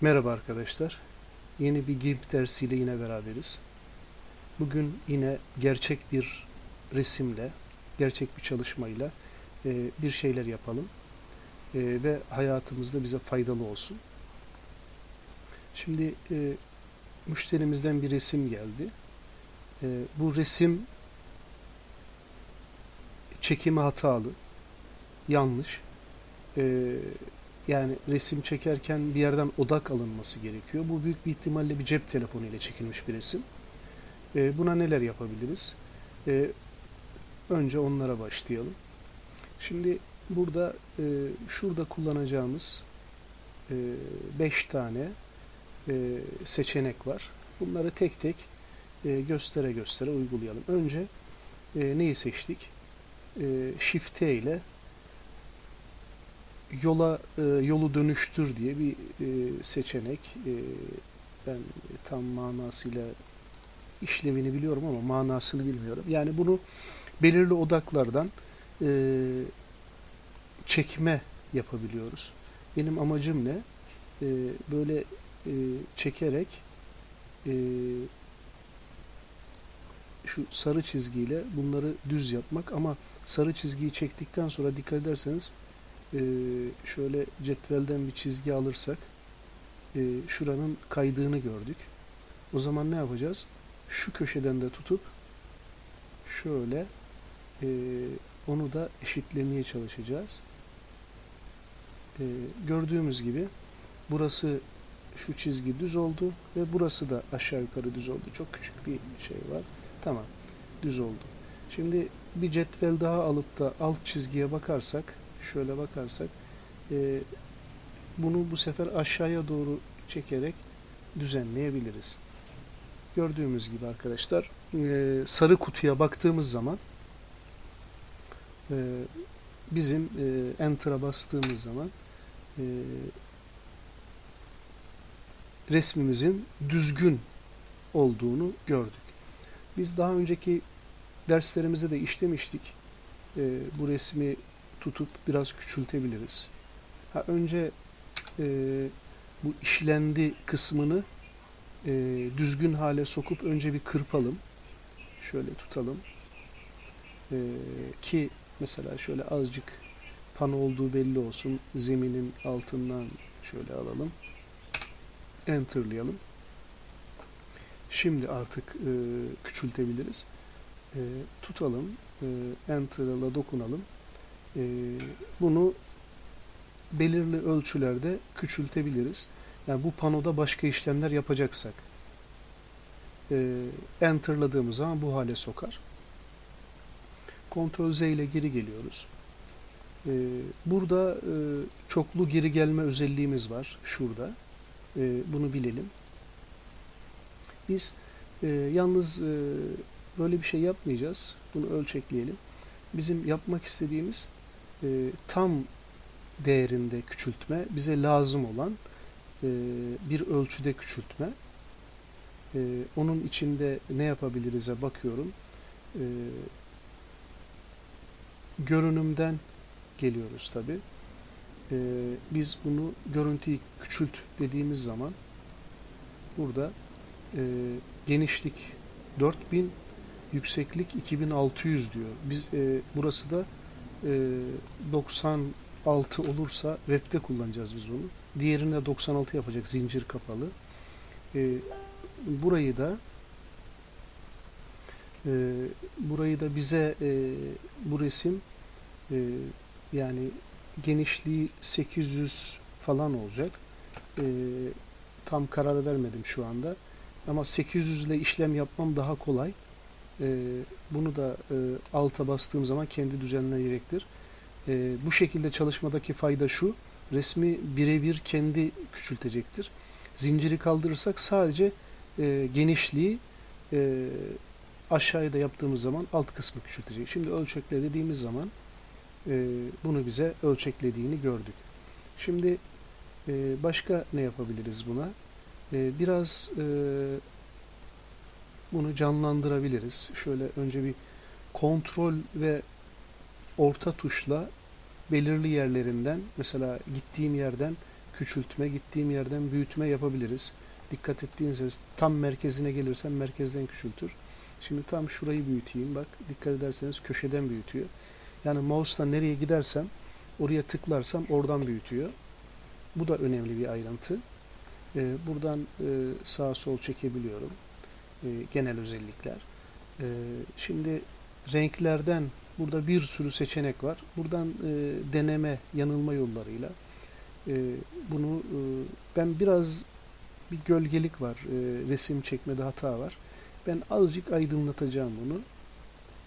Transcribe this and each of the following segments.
Merhaba arkadaşlar. Yeni bir GIMP dersiyle yine beraberiz. Bugün yine gerçek bir resimle, gerçek bir çalışmayla e, bir şeyler yapalım. E, ve hayatımızda bize faydalı olsun. Şimdi e, müşterimizden bir resim geldi. E, bu resim çekimi hatalı, yanlış. E, yani resim çekerken bir yerden odak alınması gerekiyor. Bu büyük bir ihtimalle bir cep telefonu ile çekilmiş bir resim. E, buna neler yapabiliriz? E, önce onlara başlayalım. Şimdi burada e, şurada kullanacağımız 5 e, tane e, seçenek var. Bunları tek tek e, göstere göstere uygulayalım. Önce e, neyi seçtik? E, Shift ile yola e, yolu dönüştür diye bir e, seçenek. E, ben tam manasıyla işlevini biliyorum ama manasını bilmiyorum. Yani bunu belirli odaklardan çekme yapabiliyoruz. Benim amacım ne? Böyle çekerek şu sarı çizgiyle bunları düz yapmak ama sarı çizgiyi çektikten sonra dikkat ederseniz e, şöyle cetvelden bir çizgi alırsak e, şuranın kaydığını gördük. O zaman ne yapacağız? Şu köşeden de tutup şöyle e, onu da eşitlemeye çalışacağız. E, gördüğümüz gibi burası şu çizgi düz oldu ve burası da aşağı yukarı düz oldu. Çok küçük bir şey var. Tamam. Düz oldu. Şimdi bir cetvel daha alıp da alt çizgiye bakarsak şöyle bakarsak e, bunu bu sefer aşağıya doğru çekerek düzenleyebiliriz. Gördüğümüz gibi arkadaşlar e, sarı kutuya baktığımız zaman e, bizim e, Enter'a bastığımız zaman e, resmimizin düzgün olduğunu gördük. Biz daha önceki derslerimizde de işlemiştik. E, bu resmi tutup biraz küçültebiliriz. Ha, önce e, bu işlendi kısmını e, düzgün hale sokup önce bir kırpalım. Şöyle tutalım. E, ki mesela şöyle azıcık pan olduğu belli olsun. Zeminin altından şöyle alalım. Enter'layalım. Şimdi artık e, küçültebiliriz. E, tutalım. E, Enter'la dokunalım. Ee, bunu belirli ölçülerde küçültebiliriz. Yani bu panoda başka işlemler yapacaksak e, enterladığımız zaman bu hale sokar. Ctrl Z ile geri geliyoruz. E, burada e, çoklu geri gelme özelliğimiz var. Şurada. bunu bilelim. Biz yalnız böyle bir şey yapmayacağız. Bunu ölçekleyelim. Bizim yapmak istediğimiz e, tam değerinde küçültme bize lazım olan e, bir ölçüde küçültme. E, onun içinde ne yapabiliriz'e bakıyorum. E, görünümden geliyoruz tabi. E, biz bunu görüntüyü küçült dediğimiz zaman burada e, genişlik 4000 yükseklik 2600 diyor. Biz e, burası da 96 olursa web'de kullanacağız biz bunu. Diğerinde 96 yapacak zincir kapalı. E, burayı da e, burayı da bize e, bu resim e, yani genişliği 800 falan olacak. E, tam karar vermedim şu anda. Ama 800 ile işlem yapmam daha kolay. E, bunu da e, alta bastığım zaman kendi düzenleyecektir. E, bu şekilde çalışmadaki fayda şu, resmi birebir kendi küçültecektir. Zinciri kaldırırsak sadece e, genişliği e, aşağıya da yaptığımız zaman alt kısmı küçültecek. Şimdi ölçekle dediğimiz zaman e, bunu bize ölçeklediğini gördük. Şimdi e, başka ne yapabiliriz buna? E, biraz e, bunu canlandırabiliriz. Şöyle önce bir kontrol ve orta tuşla belirli yerlerinden mesela gittiğim yerden küçültme, gittiğim yerden büyütme yapabiliriz. Dikkat ettiğinizde tam merkezine gelirsem merkezden küçültür. Şimdi tam şurayı büyüteyim. Bak dikkat ederseniz köşeden büyütüyor. Yani mouse'la nereye gidersem oraya tıklarsam oradan büyütüyor. Bu da önemli bir ayrıntı. Ee, buradan e, sağa sol çekebiliyorum. Ee, genel özellikler. Ee, şimdi renklerden burada bir sürü seçenek var. Buradan e, deneme, yanılma yollarıyla e, bunu e, ben biraz bir gölgelik var. E, resim çekmede hata var. Ben azıcık aydınlatacağım bunu.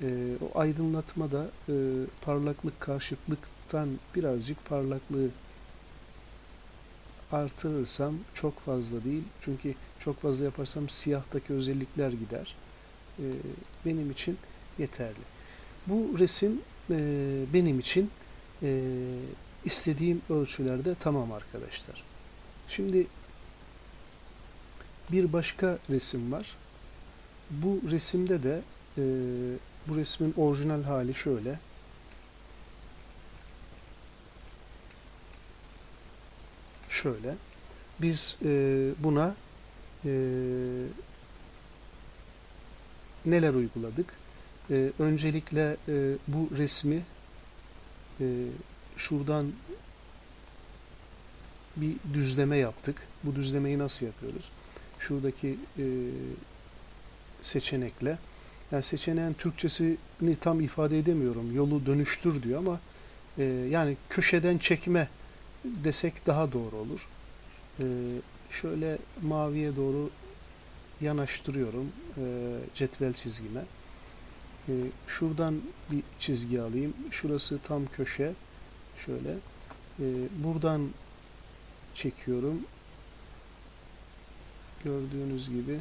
E, o aydınlatma da e, parlaklık karşıtlıktan birazcık parlaklığı artırırsam çok fazla değil. Çünkü çok fazla yaparsam siyahtaki özellikler gider. E, benim için yeterli. Bu resim e, benim için e, istediğim ölçülerde tamam arkadaşlar. Şimdi bir başka resim var. Bu resimde de e, bu resmin orijinal hali şöyle. Şöyle. Biz e, buna e, neler uyguladık? E, öncelikle e, bu resmi e, şuradan bir düzleme yaptık. Bu düzlemeyi nasıl yapıyoruz? Şuradaki e, seçenekle yani seçeneğin Türkçesini tam ifade edemiyorum. Yolu dönüştür diyor ama e, yani köşeden çekme desek daha doğru olur. E, şöyle maviye doğru yanaştırıyorum e, cetvel çizgime. E, şuradan bir çizgi alayım. Şurası tam köşe. Şöyle. Buradan çekiyorum. Gördüğünüz gibi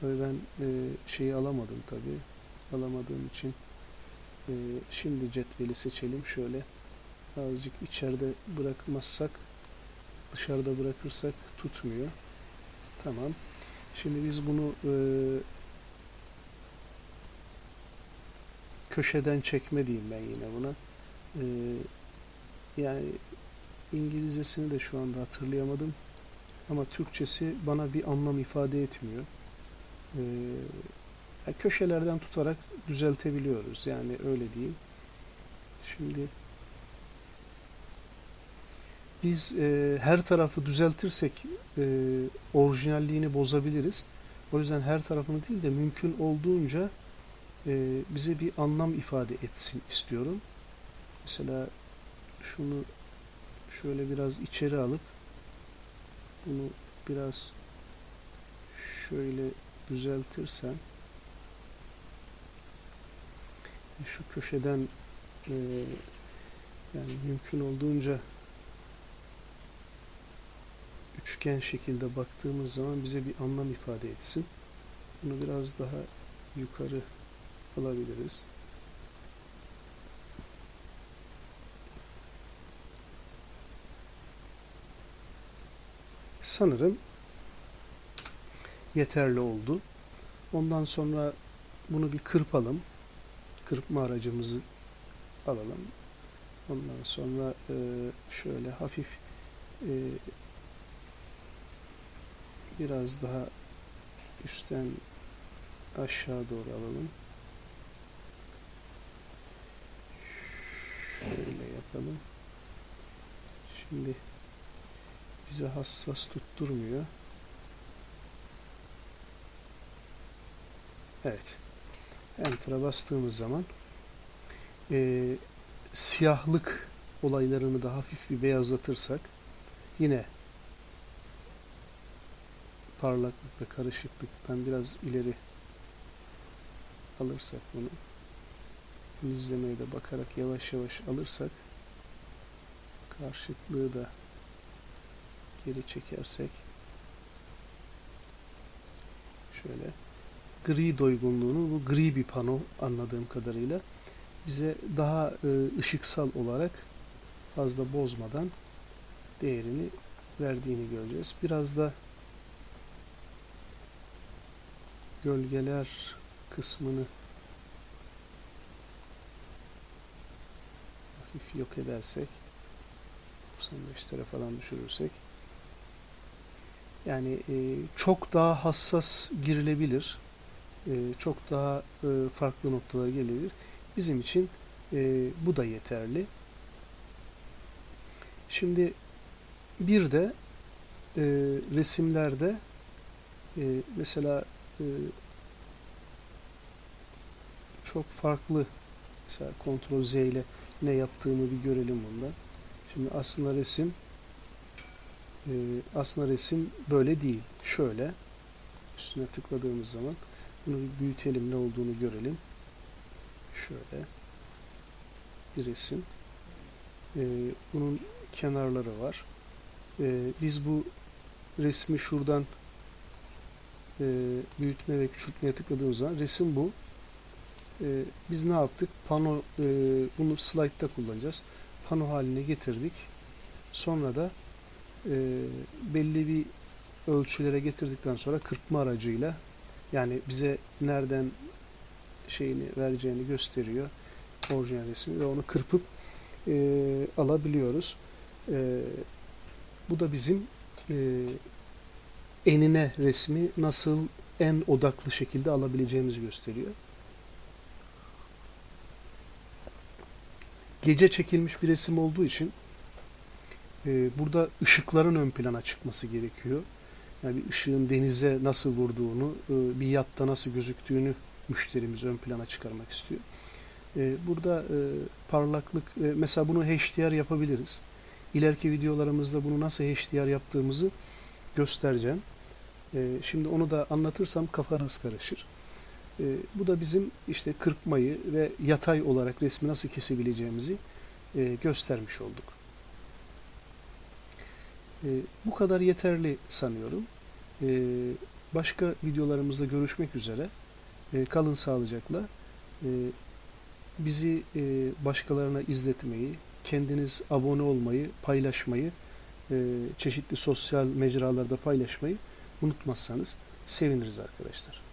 tabii ben e, şeyi alamadım tabii. Alamadığım için şimdi cetveli seçelim. Şöyle azıcık içeride bırakmazsak dışarıda bırakırsak tutmuyor. Tamam. Şimdi biz bunu e, köşeden çekme diyeyim ben yine buna. E, yani İngilizcesini de şu anda hatırlayamadım. Ama Türkçesi bana bir anlam ifade etmiyor. Ee, köşelerden tutarak düzeltebiliyoruz. Yani öyle diyeyim. Şimdi biz e, her tarafı düzeltirsek e, orijinalliğini bozabiliriz. O yüzden her tarafını değil de mümkün olduğunca e, bize bir anlam ifade etsin istiyorum. Mesela şunu şöyle biraz içeri alıp bunu biraz şöyle düzeltirsem şu köşeden e, yani mümkün olduğunca üçgen şekilde baktığımız zaman bize bir anlam ifade etsin. Bunu biraz daha yukarı alabiliriz. sanırım yeterli oldu. Ondan sonra bunu bir kırpalım. Kırpma aracımızı alalım. Ondan sonra e, şöyle hafif e, biraz daha üstten aşağı doğru alalım. Şöyle yapalım. Şimdi bize hassas tutturmuyor. Evet. Enter'a bastığımız zaman e, siyahlık olaylarını da hafif bir beyazlatırsak yine parlaklık ve karışıklıktan biraz ileri alırsak bunu yüzlemeye de bakarak yavaş yavaş alırsak karşıtlığı da geri çekersek şöyle gri doygunluğunu bu gri bir pano anladığım kadarıyla bize daha e, ışıksal olarak fazla bozmadan değerini verdiğini göreceğiz. Biraz da gölgeler kısmını hafif yok edersek bu 95'lere falan düşürürsek yani e, çok daha hassas girilebilir. E, çok daha e, farklı noktalara gelebilir. Bizim için e, bu da yeterli. Şimdi bir de e, resimlerde e, mesela çok farklı mesela Ctrl Z ile ne yaptığını bir görelim bundan. Şimdi aslında resim e, aslında resim böyle değil. Şöyle üstüne tıkladığımız zaman bunu büyütelim ne olduğunu görelim. Şöyle bir resim. E, bunun kenarları var. E, biz bu resmi şuradan e, büyütme ve küçültmeye tıkladığımız zaman resim bu. E, biz ne yaptık? Pano e, bunu slide'da kullanacağız. Pano haline getirdik. Sonra da e, belli bir ölçülere getirdikten sonra kırpma aracıyla yani bize nereden şeyini vereceğini gösteriyor orijinal resmi ve onu kırpıp e, alabiliyoruz. E, bu da bizim e, enine resmi nasıl en odaklı şekilde alabileceğimizi gösteriyor. Gece çekilmiş bir resim olduğu için e, burada ışıkların ön plana çıkması gerekiyor. Yani bir ışığın denize nasıl vurduğunu, e, bir yatta nasıl gözüktüğünü müşterimiz ön plana çıkarmak istiyor. E, burada e, parlaklık, e, mesela bunu HDR yapabiliriz. İleriki videolarımızda bunu nasıl HDR yaptığımızı göstereceğim. E, şimdi onu da anlatırsam kafanız karışır. E, bu da bizim işte kırpmayı ve yatay olarak resmi nasıl kesebileceğimizi e, göstermiş olduk. E, bu kadar yeterli sanıyorum. Başka videolarımızda görüşmek üzere. Kalın sağlıcakla. Bizi e, başkalarına izletmeyi, kendiniz abone olmayı, paylaşmayı, e, çeşitli sosyal mecralarda paylaşmayı unutmazsanız seviniriz arkadaşlar.